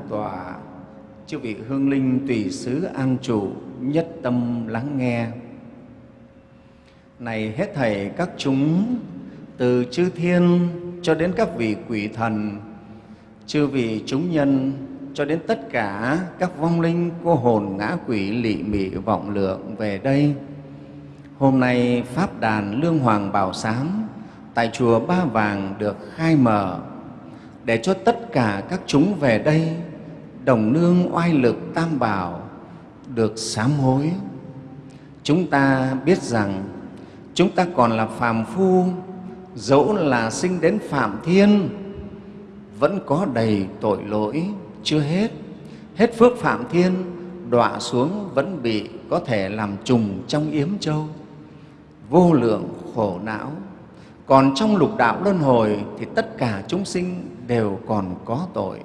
tọa chư vị hương linh tùy xứ an trụ, nhất tâm lắng nghe. Này hết thảy các chúng, từ chư thiên cho đến các vị quỷ thần, chư vị chúng nhân, cho đến tất cả các vong linh, cô hồn ngã quỷ, lị mị, vọng lượng về đây. Hôm nay pháp đàn lương hoàng bảo sám tại chùa ba vàng được khai mở, để cho tất cả các chúng về đây đồng nương oai lực tam bảo được sám hối. Chúng ta biết rằng chúng ta còn là phàm phu, dẫu là sinh đến phạm thiên, vẫn có đầy tội lỗi chưa hết. Hết phước phạm thiên, đọa xuống vẫn bị có thể làm trùng trong yếm châu. Vô lượng khổ não, còn trong lục đạo luân hồi thì tất cả chúng sinh đều còn có tội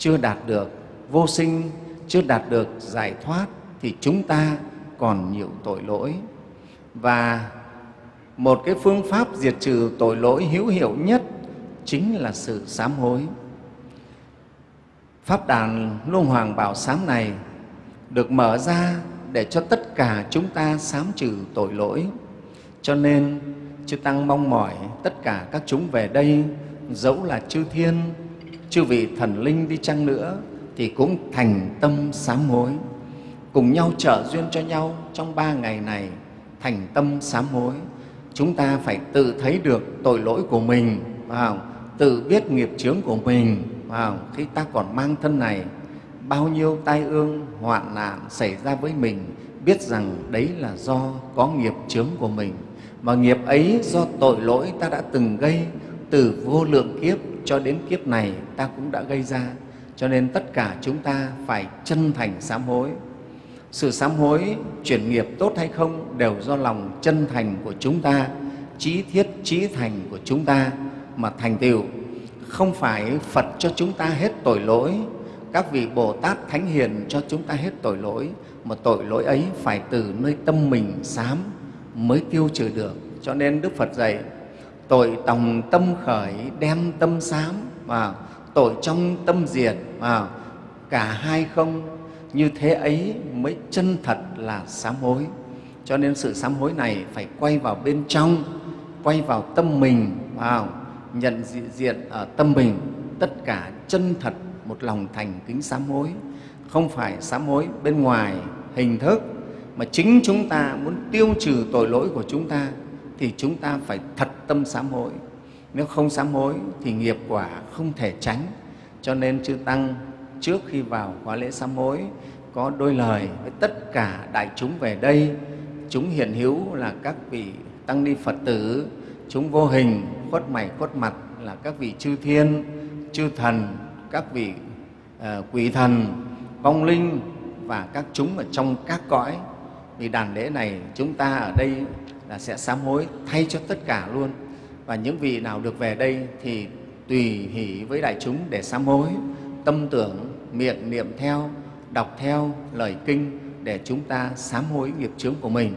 chưa đạt được, vô sinh chưa đạt được giải thoát thì chúng ta còn nhiều tội lỗi. Và một cái phương pháp diệt trừ tội lỗi hữu hiệu nhất chính là sự sám hối. Pháp đàn luân hoàng bảo sám này được mở ra để cho tất cả chúng ta sám trừ tội lỗi. Cho nên, chư tăng mong mỏi tất cả các chúng về đây, dẫu là chư thiên chư vị thần linh đi chăng nữa thì cũng thành tâm sám hối cùng nhau trợ duyên cho nhau trong ba ngày này, thành tâm sám hối chúng ta phải tự thấy được tội lỗi của mình, phải không? tự biết nghiệp chướng của mình, phải không? khi ta còn mang thân này, bao nhiêu tai ương, hoạn nạn xảy ra với mình, biết rằng đấy là do có nghiệp chướng của mình mà nghiệp ấy do tội lỗi ta đã từng gây từ vô lượng kiếp cho đến kiếp này ta cũng đã gây ra, cho nên tất cả chúng ta phải chân thành sám hối. Sự sám hối, chuyển nghiệp tốt hay không đều do lòng chân thành của chúng ta, trí thiết, trí thành của chúng ta mà thành tựu. Không phải phật cho chúng ta hết tội lỗi, các vị bồ tát thánh hiền cho chúng ta hết tội lỗi, mà tội lỗi ấy phải từ nơi tâm mình sám mới tiêu trừ được. Cho nên đức phật dạy tội tòng tâm khởi đem tâm sám và tội trong tâm diệt và cả hai không, như thế ấy mới chân thật là sám hối. Cho nên sự sám hối này phải quay vào bên trong, quay vào tâm mình vào nhận diện ở tâm mình. Tất cả chân thật một lòng thành kính sám hối. Không phải sám hối bên ngoài hình thức, mà chính chúng ta muốn tiêu trừ tội lỗi của chúng ta thì chúng ta phải thật tâm sám hối. Nếu không sám hối thì nghiệp quả không thể tránh. Cho nên chư tăng trước khi vào khóa lễ sám hối có đôi lời với tất cả đại chúng về đây. Chúng hiện hữu là các vị tăng ni phật tử chúng vô hình khuất mày khuất mặt là các vị chư thiên chư thần các vị uh, quỷ thần vong linh và các chúng ở trong các cõi. Vì đàn lễ này chúng ta ở đây là sẽ sám hối thay cho tất cả luôn. Và những vị nào được về đây thì tùy hỷ với đại chúng để sám hối, tâm tưởng, miệng niệm theo, đọc theo lời kinh để chúng ta sám hối nghiệp chướng của mình.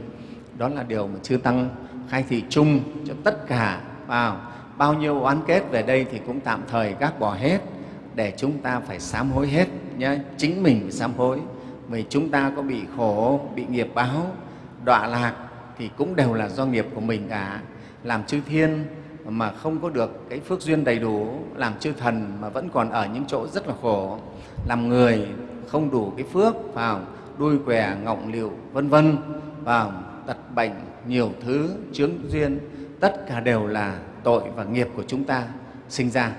Đó là điều mà chư tăng khai thị chung cho tất cả vào. Bao nhiêu oán kết về đây thì cũng tạm thời gác bỏ hết để chúng ta phải sám hối hết nhé chính mình phải sám hối. Vì chúng ta có bị khổ, bị nghiệp báo, đọa lạc thì cũng đều là do nghiệp của mình cả. Làm chư thiên mà không có được cái phước duyên đầy đủ, làm chư thần mà vẫn còn ở những chỗ rất là khổ, làm người không đủ cái phước vào đuôi què, ngọng liệu vân vân vào tật bệnh, nhiều thứ, chướng duyên, tất cả đều là tội và nghiệp của chúng ta sinh ra.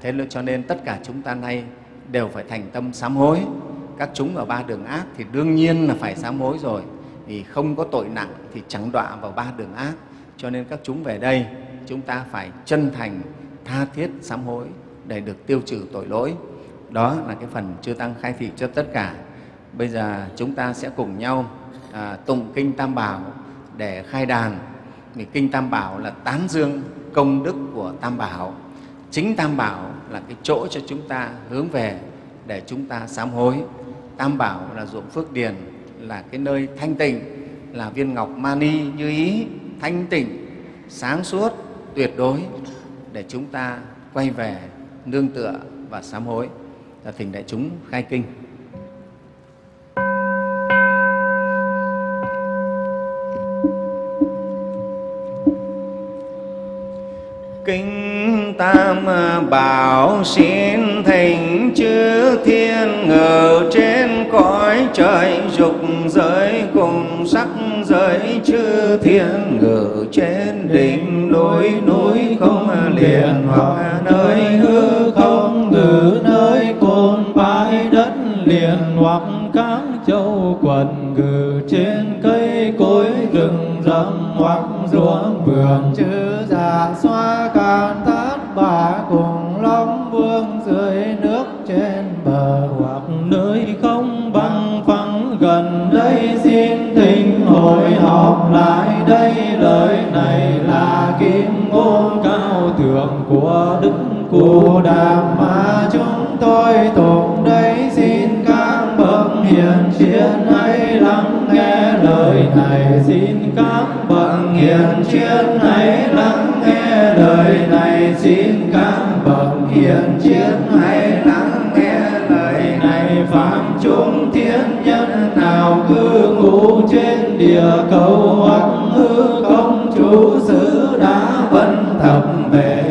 Thế nên cho nên tất cả chúng ta nay đều phải thành tâm sám hối. Các chúng ở ba đường ác thì đương nhiên là phải sám hối rồi vì không có tội nặng thì chẳng đọa vào ba đường ác. Cho nên các chúng về đây chúng ta phải chân thành tha thiết sám hối để được tiêu trừ tội lỗi. Đó là cái phần chư tăng khai thị cho tất cả. Bây giờ chúng ta sẽ cùng nhau à, tụng kinh tam bảo để khai đàn. Vì kinh tam bảo là tán dương công đức của tam bảo. Chính tam bảo là cái chỗ cho chúng ta hướng về để chúng ta sám hối. Tam bảo là ruộng phước điền là cái nơi thanh tịnh, là viên ngọc mani như ý, thanh tịnh, sáng suốt, tuyệt đối để chúng ta quay về nương tựa và sám hối. Là thỉnh đại chúng khai kinh. Kinh Tam Bảo xin thành chư thiên ngự trên cõi trời dục giới cùng sắc giới chư thiên ngự trên đỉnh núi núi không liền hoặc nơi hư không, ngự nơi cồn bãi đất liền hoặc các châu quần ngự trên cây cối rừng rậm hoặc ruộng vườn. Chư già xoa can thát bà cùng long vương dưới nước trên bờ, hoặc nơi không băng phẳng gần đây. Xin thỉnh hội họp lại đây, lời này là kim ngôn cao thượng của đức cụ đàm mà chúng tôi tụng đây hiền triết hãy lắng nghe lời này xin các bậc hiền triết hãy lắng nghe lời này xin các bậc hiền triết hãy lắng nghe lời này phạm chúng thiên nhân nào cư ngụ trên địa cầu, hoặc hư không chú xứ đã vân thập về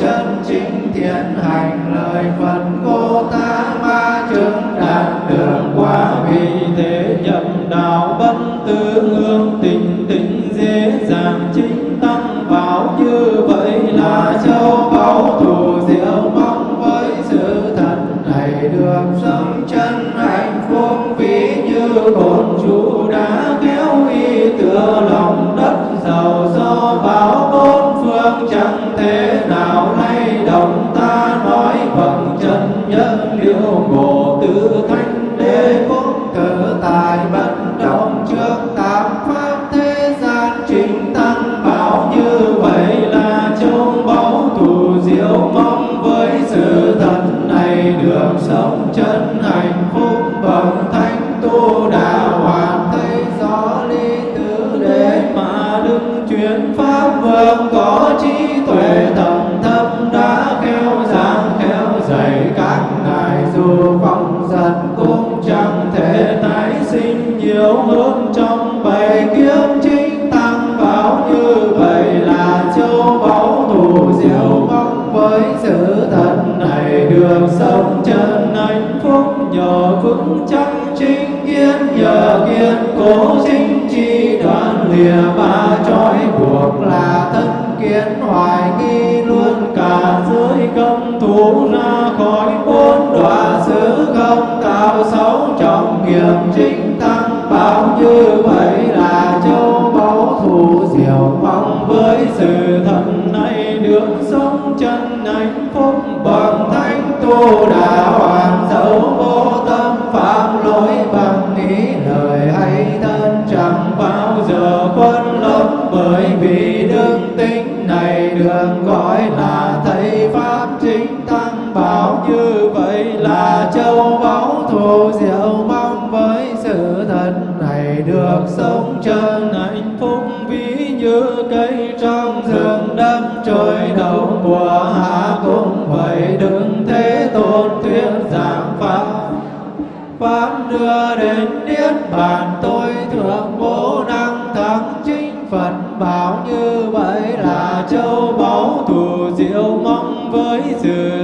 chân chính thiện hành lời phật cô ta nhờ như cây trong rừng đâm trôi đầu mùa hạ cũng vậy đừng thế tôn thuyết giảng pháp. Pháp đưa đến niết bàn, tôi thượng vô năng thắng chính phật, bảo như vậy là châu báu thù diệu mong với sự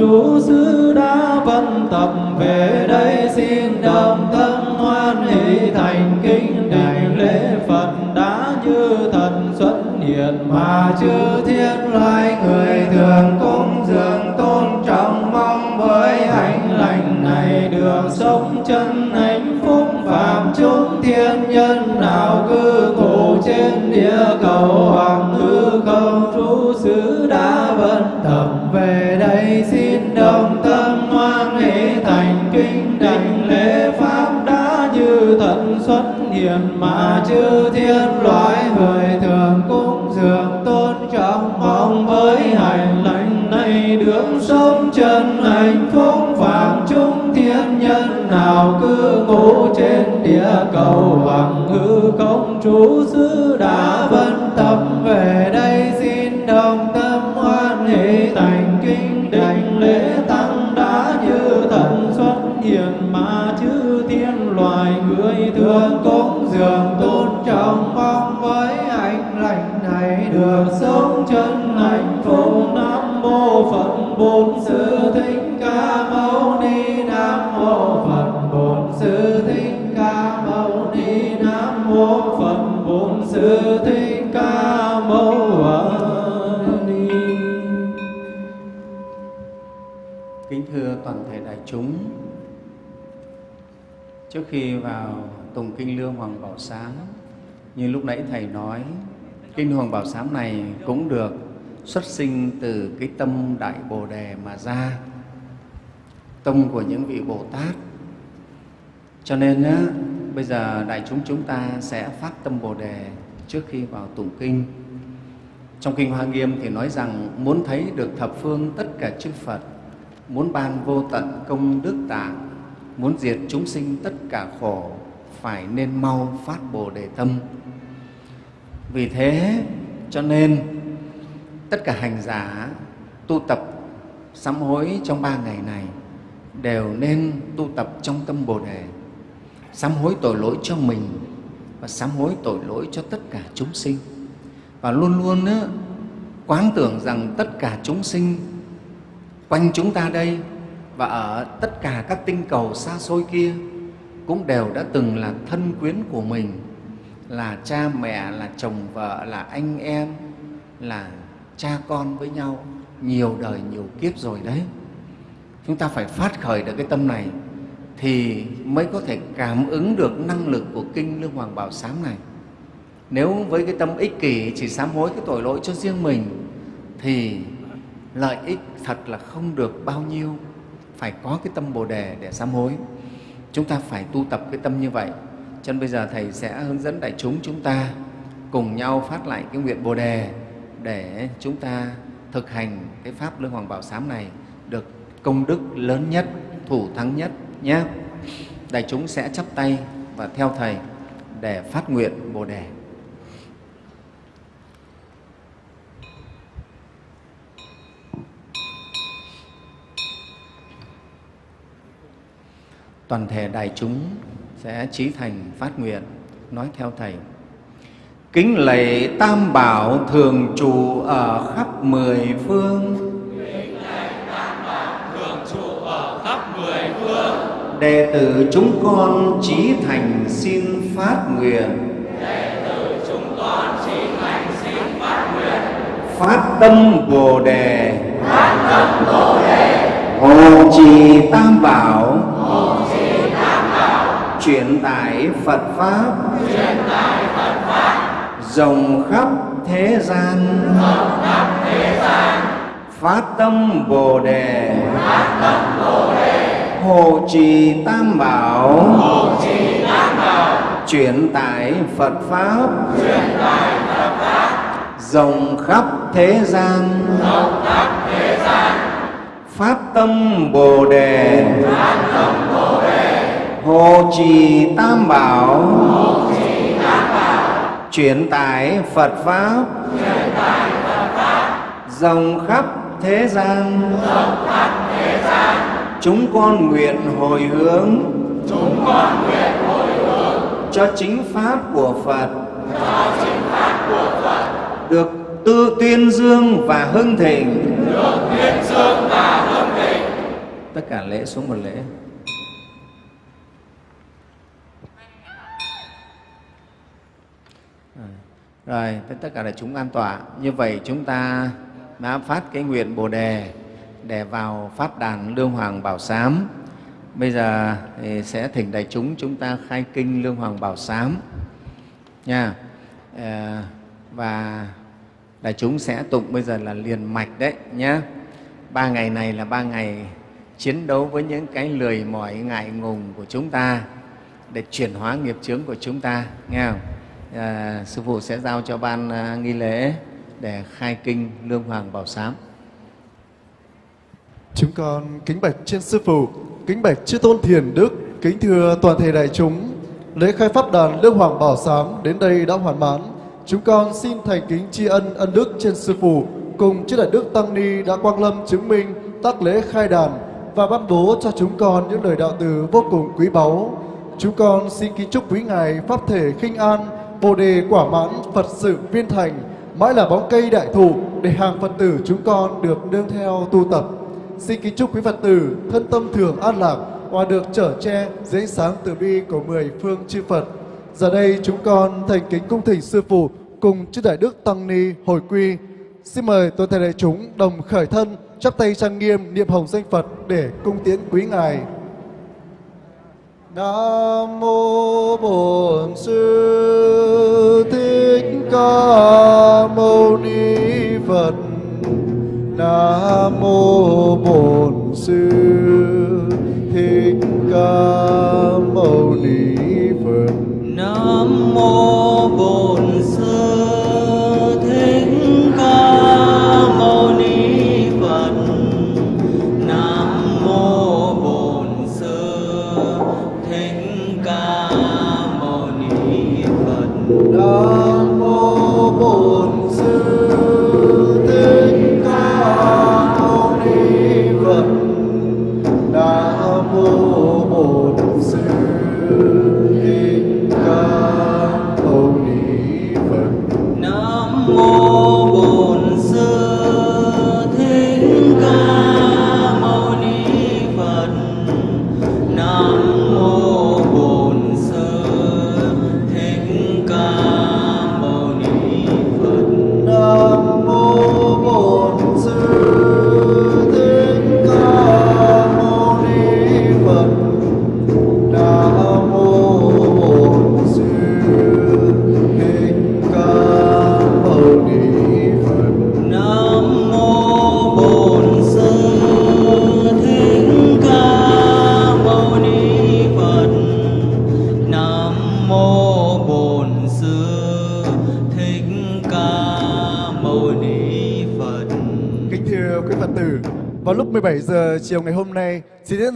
chú xứ đã vân tập về đây xin đồng tâm hoan hỷ thành kính. Xuất mà chư thiên loài người thường cúng dường tôn trọng, mong với hành lành này được sống chân hạnh phúc phạm chúng thiên nhân nào cư ngủ trên địa cầu hoàng hư không trú xứ đã vân tâm về trước khi vào tùng kinh lương Hoàng Bảo Sám, như lúc nãy Thầy nói, kinh Hoàng Bảo Sám này cũng được xuất sinh từ cái tâm Đại Bồ Đề mà ra, tâm của những vị Bồ Tát. Cho nên á, bây giờ đại chúng chúng ta sẽ phát tâm Bồ Đề trước khi vào tụng kinh. Trong Kinh Hoa Nghiêm thì nói rằng muốn thấy được thập phương tất cả chư Phật, muốn ban vô tận công đức tạng, muốn diệt chúng sinh tất cả khổ, phải nên mau phát Bồ Đề tâm. Vì thế cho nên tất cả hành giả tu tập sám hối trong ba ngày này đều nên tu tập trong tâm Bồ Đề, sám hối tội lỗi cho mình và sám hối tội lỗi cho tất cả chúng sinh và luôn luôn á, quán tưởng rằng tất cả chúng sinh quanh chúng ta đây và ở tất cả các tinh cầu xa xôi kia cũng đều đã từng là thân quyến của mình, là cha mẹ, là chồng vợ, là anh em, là cha con với nhau nhiều đời nhiều kiếp rồi đấy. Chúng ta phải phát khởi được cái tâm này thì mới có thể cảm ứng được năng lực của kinh Lương Hoàng Bảo Sám này. Nếu với cái tâm ích kỷ chỉ sám hối cái tội lỗi cho riêng mình thì lợi ích thật là không được bao nhiêu. Phải có cái tâm Bồ Đề để sám hối. Chúng ta phải tu tập cái tâm như vậy. Cho nên bây giờ Thầy sẽ hướng dẫn đại chúng chúng ta cùng nhau phát lại cái nguyện Bồ Đề để chúng ta thực hành cái Pháp Lương Hoàng Bảo Sám này được công đức lớn nhất, thủ thắng nhất nhé. Đại chúng sẽ chắp tay và theo Thầy để phát nguyện Bồ Đề. Toàn thể đại chúng sẽ trí thành phát nguyện, nói theo Thầy. Kính lạy Tam Bảo thường trụ ở khắp mười phương, đệ tử chúng con trí thành xin phát nguyện đệ tử chúng con trí thành xin phát nguyện. Phát tâm bồ đề. Phát tâm bồ đề. Hộ trì tam bảo truyền tải phật pháp. Truyền tải phật pháp rộng khắp thế gian. Rộng khắp thế gian phát tâm bồ đề. Phát tâm bồ đề hộ trì tam bảo. Hộ trì tam bảo truyền tải phật pháp. Truyền tải phật pháp rộng khắp thế gian. Rộng khắp thế gian phát tâm bồ đề phát tâm bồ đề hộ trì tam bảo. Truyền tải phật pháp. Rộng khắp thế gian. Chúng con nguyện hồi hướng. Chúng con nguyện hồi hướng. Cho chính pháp của Phật. Cho chính pháp của Phật. Được tư tuyên dương và hưng thịnh. Được tuyên dương và hưng thịnh. Tất cả lễ xuống một lễ rồi tất cả là chúng an tọa như vậy chúng ta đã phát cái nguyện bồ đề để vào pháp đàn Lương Hoàng Bảo Sám. Bây giờ thì sẽ thỉnh đại chúng chúng ta khai kinh Lương Hoàng Bảo Sám nha. À, và đại chúng sẽ tụng bây giờ là liền mạch đấy nhé. Ba ngày này là ba ngày chiến đấu với những cái lười mỏi ngại ngùng của chúng ta để chuyển hóa nghiệp chướng của chúng ta nghe không? À, sư phụ sẽ giao cho ban à, nghi lễ để khai kinh Lương Hoàng Bảo Sám. Chúng con kính bạch trên Sư Phụ, kính bạch chư Tôn Thiền Đức, kính thưa toàn thể đại chúng. Lễ khai pháp đàn Lương Hoàng Bảo Sám đến đây đã hoàn mãn. Chúng con xin thành kính tri ân ân đức trên Sư Phụ cùng chư Đại Đức Tăng Ni đã quang lâm chứng minh tác lễ khai đàn và ban bố cho chúng con những lời đạo từ vô cùng quý báu. Chúng con xin kính chúc quý Ngài Pháp thể khinh an, Bồ đề quả mãn, Phật sự viên thành, mãi là bóng cây đại thụ để hàng Phật tử chúng con được nương theo tu tập. Xin kính chúc quý Phật tử thân tâm thường an lạc và được trở che dưới sáng từ bi của mười phương chư Phật. Giờ đây chúng con thành kính cung thỉnh Sư Phụ cùng chư Đại Đức Tăng Ni hồi quy. Xin mời toàn thể đại chúng đồng khởi thân, chắp tay trang nghiêm niệm hồng danh Phật để cung tiến quý Ngài. Nam mô Bổn Sư Thích Ca Mâu Ni Phật. Nam mô Bổn Sư Thích Ca Mâu Ni Phật. Nam mô Bổn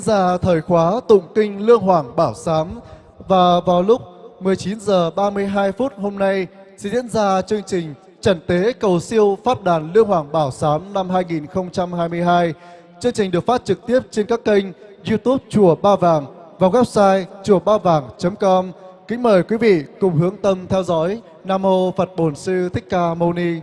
ra thời khóa tụng kinh Lương Hoàng Bảo Sám và vào lúc 19 giờ 32 phút hôm nay, sẽ diễn ra chương trình Trần tế cầu siêu Pháp đàn Lương Hoàng Bảo Sám năm 2022. Chương trình được phát trực tiếp trên các kênh YouTube Chùa Ba Vàng và website chùa ba vàng.com. Kính mời quý vị cùng hướng tâm theo dõi. Nam mô Phật Bổn Sư Thích Ca Mâu Ni.